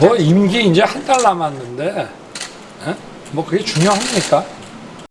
뭐 임기 이제 한 달 남았는데 에? 뭐 그게 중요합니까?